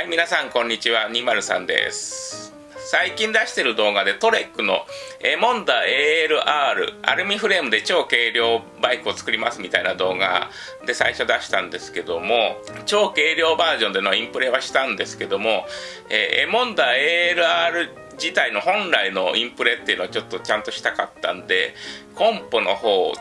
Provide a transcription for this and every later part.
はい、皆さんこんにちは、203です。最近出してる動画でトレックのエモンダ ALR アルミフレームで超軽量バイクを作りますみたいな動画で最初出したんですけども超軽量バージョンでのインプレはしたんですけども、えー、エモンダ ALR 自体の本来のインプレっていうのをちょっとちゃんとしたかったんでコンポの方を、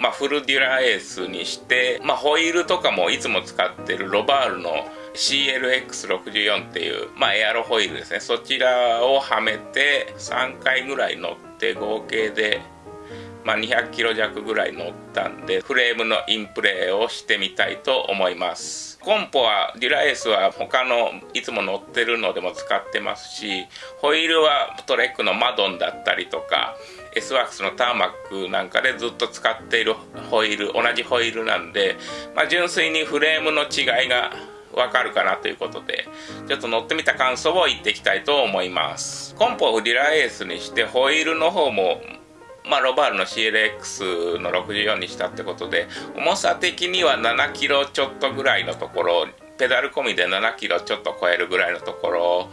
まあ、フルデュラエースにして、まあ、ホイールとかもいつも使ってるロバールの CLX64 っていう、まあ、エアロホイールですね。そちらをはめて3回ぐらい乗って合計で、まあ、200キロ弱ぐらい乗ったんでフレームのインプレーをしてみたいと思います。コンポはデュラエースは他のいつも乗ってるのでも使ってますしホイールはトレックのマドンだったりとか S ワークスのターマックなんかでずっと使っているホイール同じホイールなんで、まあ、純粋にフレームの違いがわかるかなということで、ちょっと乗ってみた感想を言っていきたいと思います。コンポをディラエースにして、ホイールの方も、まあ、ロバールの CLX の64にしたってことで、重さ的には7キロちょっとぐらいのところ、ペダル込みで7キロちょっと超えるぐらいのところ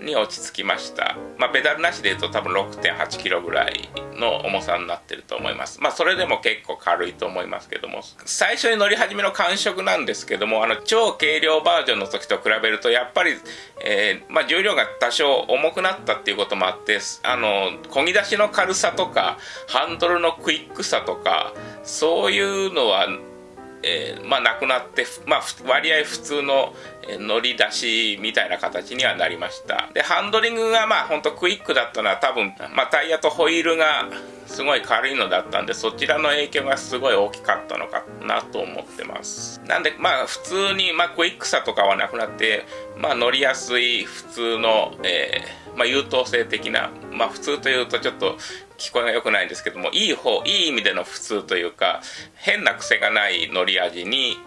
に落ち着きました。まあ、ペダルなしで言うと多分6.8キロぐらいの重さになってると思います。まあ、それでも結構軽いと思いますけども、最初に乗り始めの感触なんですけども、あの、超軽量バージョンの時と比べると、やっぱり、えー、まあ、重量が多少重くなったっていうこともあって、あの、漕ぎ出しの軽さとか、ハンドルのクイックさとか、そういうのは、えー、まあ、なくなって、まあ、割合普通の乗り出しみたいな形にはなりました。でハンドリングがまあほんとクイックだったのは多分、まあ、タイヤとホイールがすごい軽いのだったんでそちらの影響がすごい大きかったのかなと思ってます。なんでまあ普通に、まあ、クイックさとかはなくなって、まあ、乗りやすい普通の、えーまあ、優等生的な、まあ、普通というとちょっと聞こえが良くないんですけどもいい方いい意味での普通というか変な癖がない乗り味に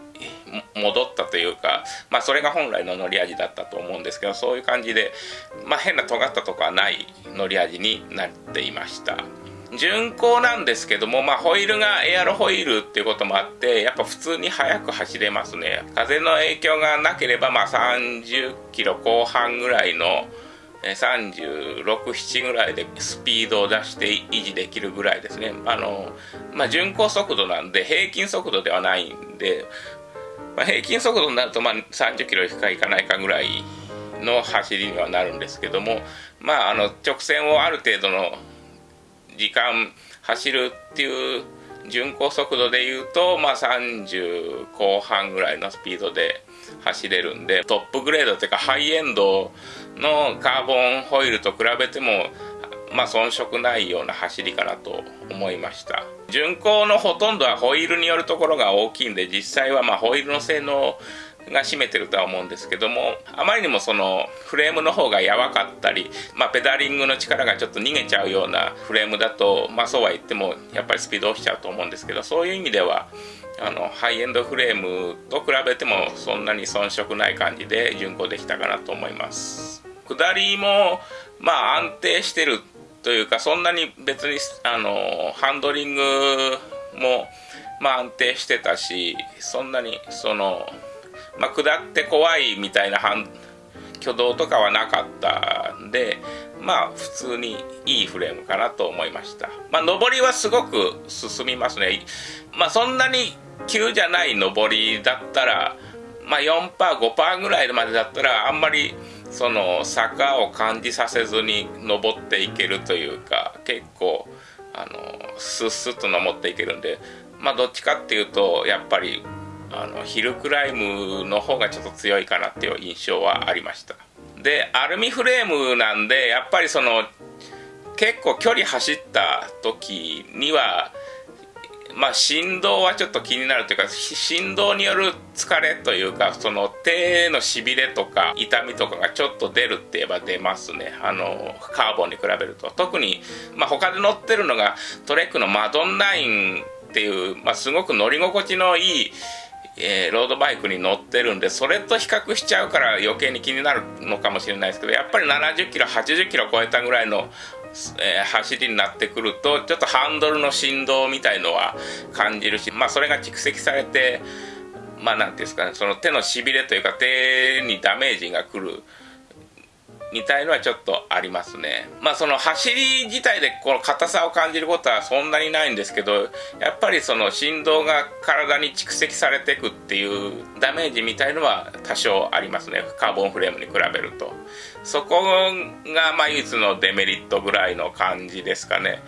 戻ったというか、まあ、それが本来の乗り味だったと思うんですけどそういう感じで、まあ、変な尖ったとこはない乗り味になっていました。巡航なんですけども、まあ、ホイールがエアロホイールっていうこともあってやっぱ普通に速く走れますね。風の影響がなければ、まあ、30キロ後半ぐらいの367ぐらいでスピードを出して維持できるぐらいですね。あの、まあ、巡航速度なんで平均速度ではないんで、まあ、平均速度になるとまあ30キロいくかいかないかぐらいの走りにはなるんですけどもまああの直線をある程度の時間走るっていう巡航速度でいうと、まあ、30後半ぐらいのスピードで走れるんでトップグレードというかハイエンドのカーボンホイールと比べてもまあ遜色ないような走りかなと思いました。巡航のほとんどはホイールによるところが大きいんで実際はまあホイールの性能が占めてるとは思うんですけどもあまりにもそのフレームの方が柔かったり、まあ、ペダリングの力がちょっと逃げちゃうようなフレームだと、まあ、そうは言ってもやっぱりスピード落ちちゃうと思うんですけどそういう意味ではあのハイエンドフレームと比べてもそんなに遜色ない感じで巡航できたかなと思います。下りもまあ安定してるというかそんなに別にあのハンドリングもまあ安定してたしそんなにそのまあ、下って怖いみたいな挙動とかはなかったんでまあ普通にいいフレームかなと思いました。まあ上りはすごく進みますね。まあそんなに急じゃない上りだったらまあ 4%5% ぐらいまでだったらあんまりその坂を感じさせずに登っていけるというか結構あのスッスッと登っていけるんでまあどっちかっていうとやっぱりあのヒルクライムの方がちょっと強いかなっていう印象はありました。でアルミフレームなんでやっぱりその結構距離走った時にはまあ振動はちょっと気になるというか振動による疲れというかその手のしびれとか痛みとかがちょっと出るって言えば出ますね。あのカーボンに比べると。特に、まあ、他で乗ってるのがトレックのマドンナインっていう、まあ、すごく乗り心地のいいえー、ロードバイクに乗ってるんでそれと比較しちゃうから余計に気になるのかもしれないですけどやっぱり70キロ80キロ超えたぐらいの、えー、走りになってくるとちょっとハンドルの振動みたいのは感じるしまあそれが蓄積されてまあ何て言うんですかねその手のしびれというか手にダメージがくるみたいのはちょっとありますね。まあその走り自体でこの硬さを感じることはそんなにないんですけどやっぱりその振動が体に蓄積されていくっていうダメージみたいのは多少ありますね。カーボンフレームに比べると。そこがまあ唯一のデメリットぐらいの感じですかね。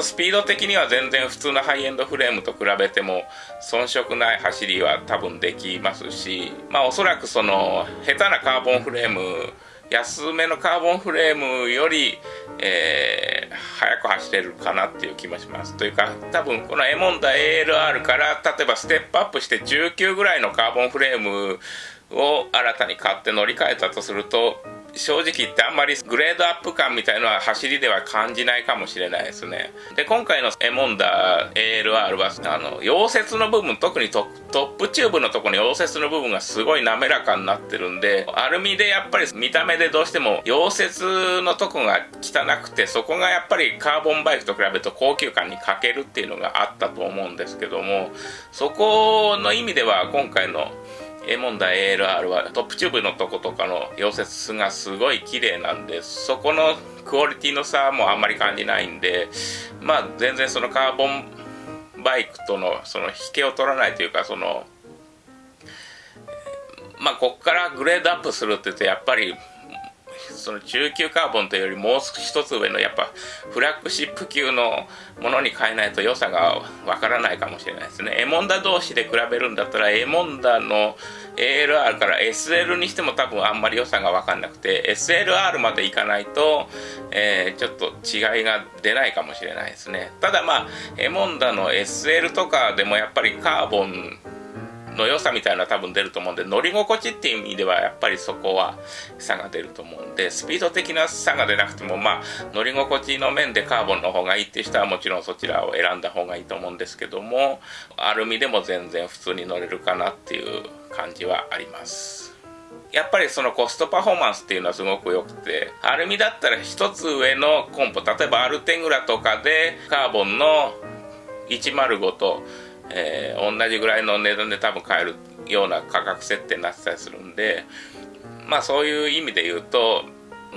スピード的には全然普通のハイエンドフレームと比べても遜色ない走りは多分できますしまあおそらくその下手なカーボンフレーム安めのカーボンフレームより、えー、速く走れるかなっていう気もします。というか多分このエモンダ ALR から例えばステップアップして19ぐらいのカーボンフレームを新たに買って乗り換えたとすると正直言ってあんまりグレードアップ感みたいのは走りでは感じないかもしれないですね。で今回のエモンダ ALR はあの溶接の部分特にトップチューブのところの溶接の部分がすごい滑らかになってるんでアルミでやっぱり見た目でどうしても溶接のとこが汚くてそこがやっぱりカーボンバイクと比べると高級感に欠けるっていうのがあったと思うんですけどもそこの意味では今回の A 問題 ALR はトップチューブのとことかの溶接がすごい綺麗なんでそこのクオリティの差もあんまり感じないんでまあ全然そのカーボンバイクとのその引けを取らないというかそのまあこっからグレードアップするって言うとやっぱりその中級カーボンというよりもう一つ上のやっぱフラッグシップ級のものに変えないと良さがわからないかもしれないですね。エモンダ同士で比べるんだったらエモンダの ALR から SL にしても多分あんまり良さが分かんなくて SLR までいかないと、えー、ちょっと違いが出ないかもしれないですね。ただまあエモンダの SL とかでもやっぱりカーボンの良さみたいな多分出ると思うんで乗り心地っていう意味ではやっぱりそこは差が出ると思うんでスピード的な差が出なくてもまあ乗り心地の面でカーボンの方がいいっていう人はもちろんそちらを選んだ方がいいと思うんですけどもアルミでも全然普通に乗れるかなっていう感じはあります。やっぱりそのコストパフォーマンスっていうのはすごく良くてアルミだったら一つ上のコンポ例えばアルテグラとかでカーボンの105とえー、同じぐらいの値段で多分買えるような価格設定になってたりするんでまあそういう意味で言うと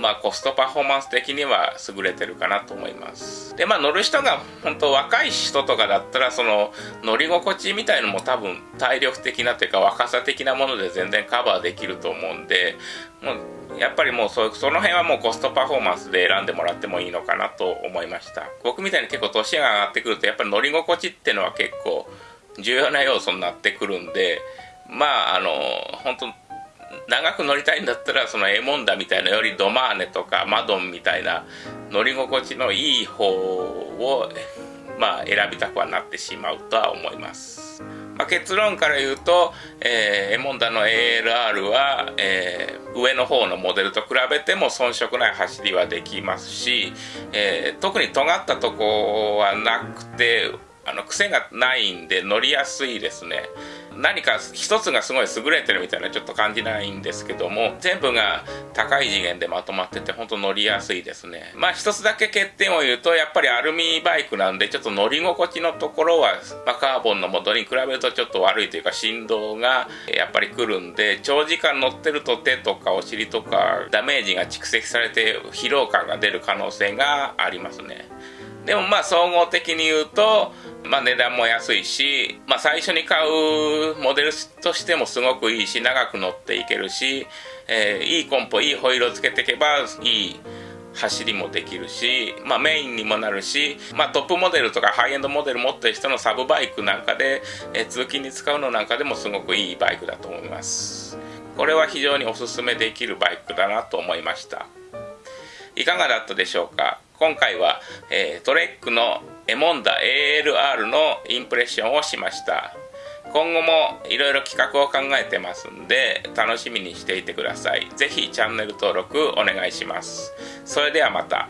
まあコストパフォーマンス的には優れてるかなと思います。でまあ乗る人が本当若い人とかだったらその乗り心地みたいのも多分体力的なというか若さ的なもので全然カバーできると思うんでもうやっぱりもうそその辺はもうコストパフォーマンスで選んでもらってもいいのかなと思いました。僕みたいに結構年が上がってくるとやっぱり乗り心地っていうのは結構重要な要素になってくるんでまああの本当長く乗りたいんだったらそのエモンダみたいなよりドマーネとかマドンみたいな乗り心地のいい方をまあ選びたくはなってしまうとは思います、まあ、結論から言うと、えー、エモンダの ALR は、えー、上の方のモデルと比べても遜色ない走りはできますし、えー、特に尖ったとこはなくてあの癖がないんで乗りやすいですね。何か一つがすごい優れてるみたいなちょっと感じないんですけども全部が高い次元でまとまってて本当乗りやすいですね。まあ一つだけ欠点を言うとやっぱりアルミバイクなんでちょっと乗り心地のところは、まあ、カーボンのモデルに比べるとちょっと悪いというか振動がやっぱり来るんで長時間乗ってると手とかお尻とかダメージが蓄積されて疲労感が出る可能性がありますね。でもまあ総合的に言うとまあ、値段も安いし、まあ、最初に買うモデルとしてもすごくいいし長く乗っていけるし、えー、いいコンポいいホイールをつけていけばいい走りもできるし、まあ、メインにもなるし、まあ、トップモデルとかハイエンドモデル持ってる人のサブバイクなんかで、えー、通勤に使うのなんかでもすごくいいバイクだと思います。これは非常におすすめできるバイクだなと思いました。いかがだったでしょうか？今回は、えー、 Trek の Émonda ALR のインプレッションをしました。今後もいろいろ企画を考えてますんで楽しみにしていてください。是非チャンネル登録お願いします。それではまた。